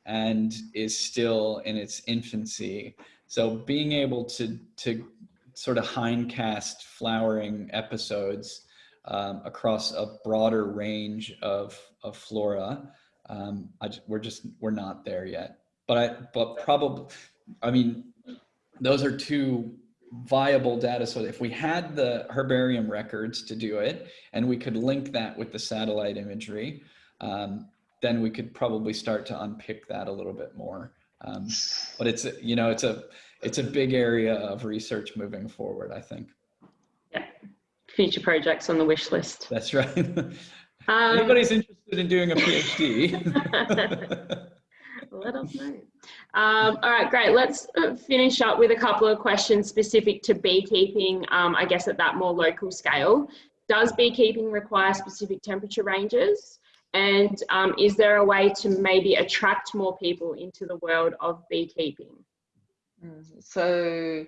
[SPEAKER 3] and is still in its infancy. So being able to, to sort of hindcast flowering episodes um, across a broader range of, of flora, um, just, we're just, we're not there yet. But I, but probably, I mean, those are two viable data. So if we had the herbarium records to do it, and we could link that with the satellite imagery, um, then we could probably start to unpick that a little bit more. Um, but it's, you know, it's a, it's a big area of research moving forward, I think.
[SPEAKER 1] Yeah, future projects on the wish list.
[SPEAKER 3] That's right. Um, Anybody's interested in doing a PhD?
[SPEAKER 1] Let us know. Um, all right, great. Let's uh, finish up with a couple of questions specific to beekeeping, um, I guess at that more local scale. Does beekeeping require specific temperature ranges? And um, is there a way to maybe attract more people into the world of beekeeping?
[SPEAKER 2] Mm, so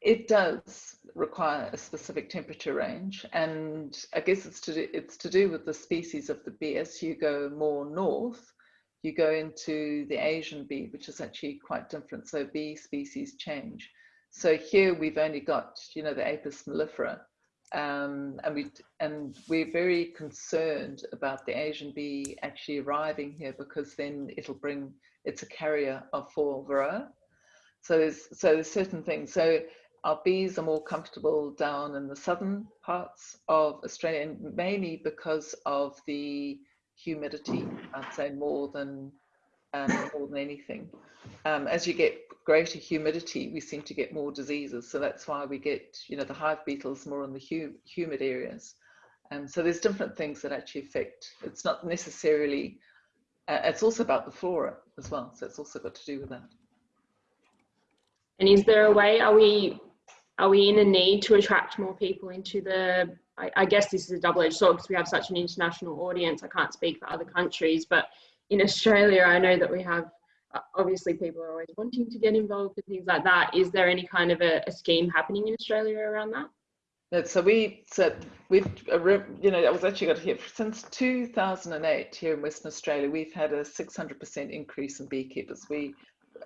[SPEAKER 2] it does require a specific temperature range and I guess it's to do, it's to do with the species of the bee. As you go more north, you go into the Asian bee, which is actually quite different. So bee species change. So here we've only got, you know, the Apis mellifera, um, and we and we're very concerned about the Asian bee actually arriving here because then it'll bring it's a carrier of fall varroa. So there's so there's certain things. So our bees are more comfortable down in the southern parts of Australia, and mainly because of the humidity. I'd say more than um, more than anything. Um, as you get greater humidity, we seem to get more diseases. So that's why we get, you know, the hive beetles more in the hu humid areas. Um, so there's different things that actually affect. It's not necessarily. Uh, it's also about the flora as well. So it's also got to do with that.
[SPEAKER 1] And is there a way? Are we are we in a need to attract more people into the I, I guess this is a double-edged sword because we have such an international audience. I can't speak for other countries, but in Australia, I know that we have uh, obviously people are always wanting to get involved with things like that. Is there any kind of a, a scheme happening in Australia around that?
[SPEAKER 2] So we so we've you know I was actually got here since 2008 here in Western Australia we've had a 600% increase in beekeepers. We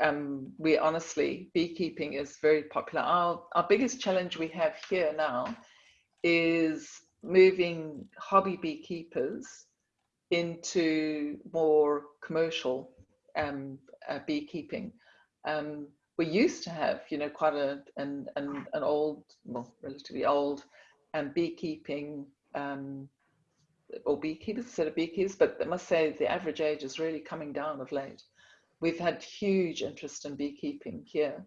[SPEAKER 2] um, we honestly beekeeping is very popular. Our our biggest challenge we have here now is moving hobby beekeepers into more commercial um, uh, beekeeping. Um, we used to have, you know, quite a an an, an old, well, relatively old, um, beekeeping um, or beekeepers instead of beekeepers, but I must say the average age is really coming down of late. We've had huge interest in beekeeping here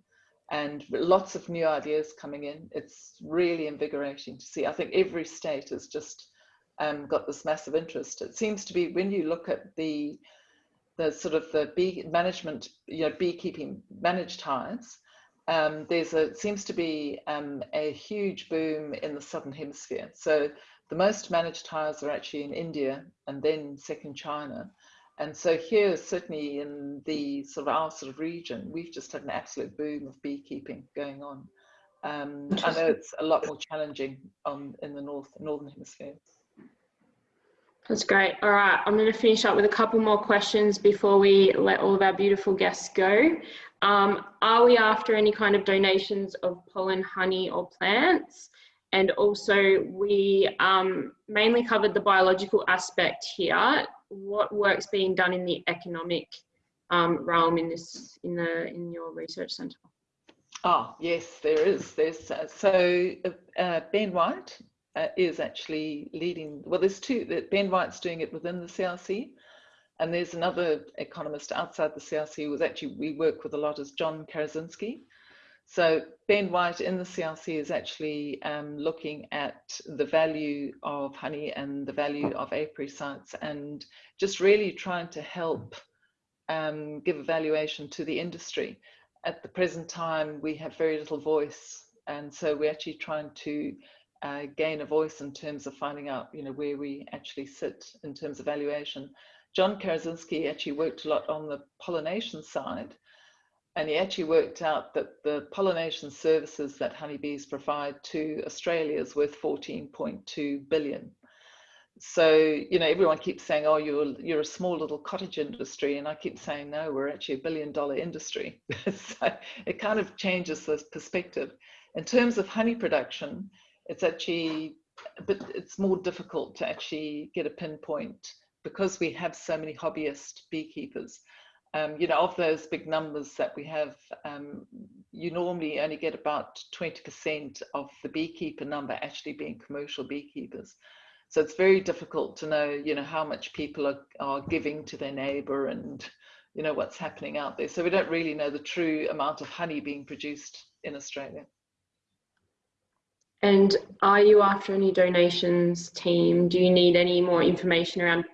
[SPEAKER 2] and lots of new ideas coming in. It's really invigorating to see. I think every state has just um, got this massive interest. It seems to be when you look at the the sort of the bee management, you know, beekeeping managed hives, um, there's a seems to be um, a huge boom in the southern hemisphere. So the most managed hives are actually in India and then second China. And so here, certainly in the sort of our sort of region, we've just had an absolute boom of beekeeping going on. Um, I know it's a lot more challenging on in the north northern hemisphere.
[SPEAKER 1] That's great. All right, I'm going to finish up with a couple more questions before we let all of our beautiful guests go. Um, are we after any kind of donations of pollen, honey, or plants? And also, we um, mainly covered the biological aspect here what work's being done in the economic um, realm in this in the in your research centre?
[SPEAKER 2] Oh yes, there is. There's uh, so uh, Ben White uh, is actually leading. Well, there's two. That Ben White's doing it within the CRC, and there's another economist outside the CRC who was actually we work with a lot as John Karazinski. So Ben White in the CRC is actually um, looking at the value of honey and the value of apiary sites and just really trying to help um, give evaluation to the industry. At the present time, we have very little voice. And so we're actually trying to uh, gain a voice in terms of finding out, you know, where we actually sit in terms of valuation. John Karazinski actually worked a lot on the pollination side, and he actually worked out that the pollination services that honeybees provide to Australia is worth 14.2 billion. So, you know, everyone keeps saying, oh, you're, you're a small little cottage industry. And I keep saying, no, we're actually a billion dollar industry. so it kind of changes this perspective. In terms of honey production, it's actually, but it's more difficult to actually get a pinpoint because we have so many hobbyist beekeepers. Um, you know, of those big numbers that we have, um, you normally only get about 20% of the beekeeper number actually being commercial beekeepers. So it's very difficult to know, you know, how much people are, are giving to their neighbor and, you know, what's happening out there. So we don't really know the true amount of honey being produced in Australia.
[SPEAKER 1] And are you after any donations team? Do you need any more information around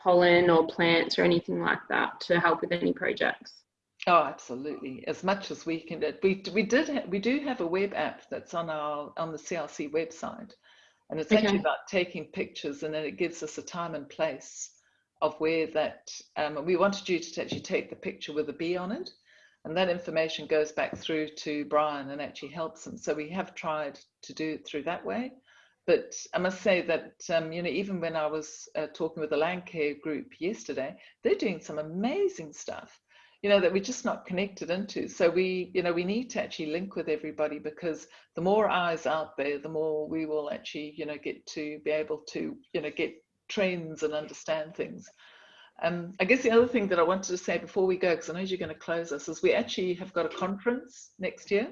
[SPEAKER 1] pollen or plants or anything like that to help with any projects?
[SPEAKER 2] Oh, absolutely. As much as we can, we we did we do have a web app that's on our on the CRC website, and it's okay. actually about taking pictures, and then it gives us a time and place of where that. Um, we wanted you to actually take the picture with a bee on it, and that information goes back through to Bryan and actually helps him. So we have tried to do it through that way. But I must say that, um, you know, even when I was uh, talking with the Landcare group yesterday, they're doing some amazing stuff, you know, that we're just not connected into. So we, you know, we need to actually link with everybody because the more eyes out there, the more we will actually, you know, get to be able to, you know, get trends and understand things. Um, I guess the other thing that I wanted to say before we go, because I know you're going to close us, is we actually have got a conference next year.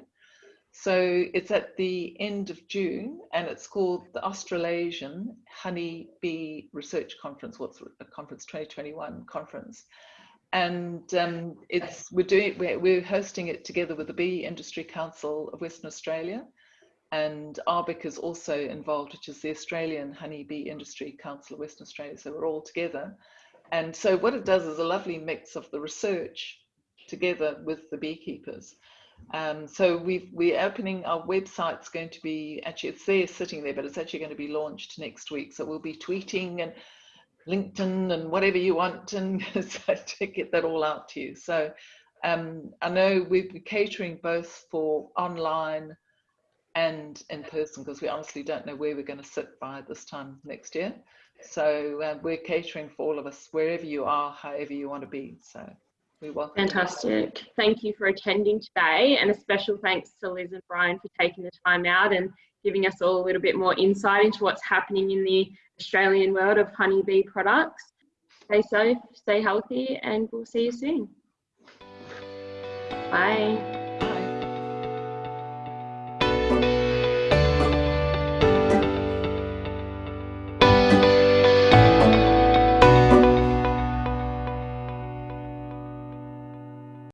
[SPEAKER 2] So it's at the end of June and it's called the Australasian Honey Bee Research Conference, what's a conference 2021 conference. And um, it's we're doing we're, we're hosting it together with the Bee Industry Council of Western Australia, and AHBIC is also involved, which is the Australian Honey Bee Industry Council of Western Australia. So we're all together. And so what it does is a lovely mix of the research together with the beekeepers. Um, so we we're opening our website's going to be actually it's there sitting there, but it's actually going to be launched next week. So we'll be tweeting and LinkedIn and whatever you want, and to get that all out to you. So um, I know we'll be catering both for online and in person because we honestly don't know where we're going to sit by this time next year. So uh, we're catering for all of us wherever you are, however you want to be. So. We welcome
[SPEAKER 1] Fantastic. Thank you for attending today and a special thanks to Liz and Bryan for taking the time out and giving us all a little bit more insight into what's happening in the Australian world of honeybee products. Stay safe, stay healthy, and we'll see you soon. Bye.